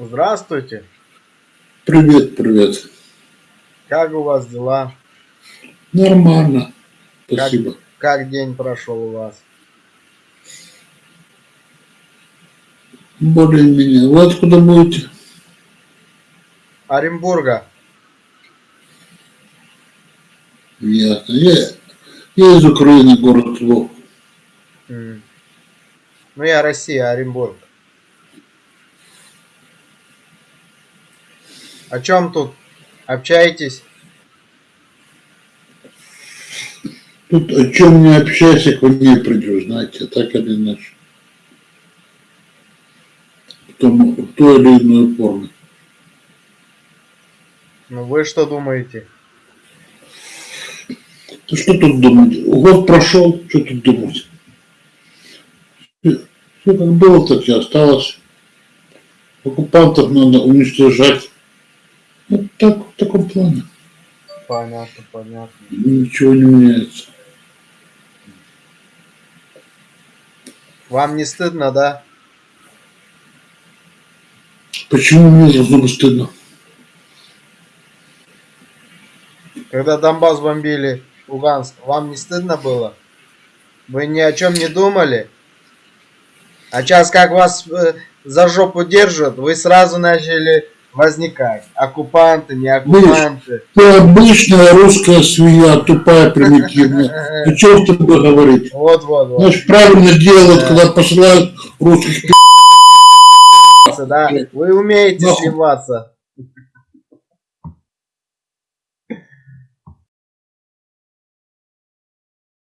Здравствуйте. Привет, привет. Как у вас дела? Нормально. Как, Спасибо. как день прошел у вас? Более-менее. Вы откуда будете? Оренбурга. Ясно. Я, я из Украины, город Львов. Ну, я Россия, Оренбург. О чем тут общаетесь? Тут о чем не общайся, к войне придешь, знаете, так или иначе. В, том, в той или иной форме. Ну, вы что думаете? Ну что тут думать? Год прошел, что тут думать? Все как было, так и осталось. Оккупантов надо уничтожать. Вот так, в таком плане. Понятно, понятно. Ничего не меняется. Вам не стыдно, да? Почему мне должно быть стыдно? Когда Донбасс бомбили, Луганск, вам не стыдно было? Вы ни о чем не думали? А сейчас как вас э, за жопу держат, вы сразу начали возникать. Оккупанты, не оккупанты. Ты обычная русская свинья, тупая, примитивная. Ты что с тобой говорить? Вот, вот, вот. Значит, правильно делают, когда посылают русских. Да, вы умеете сливаться.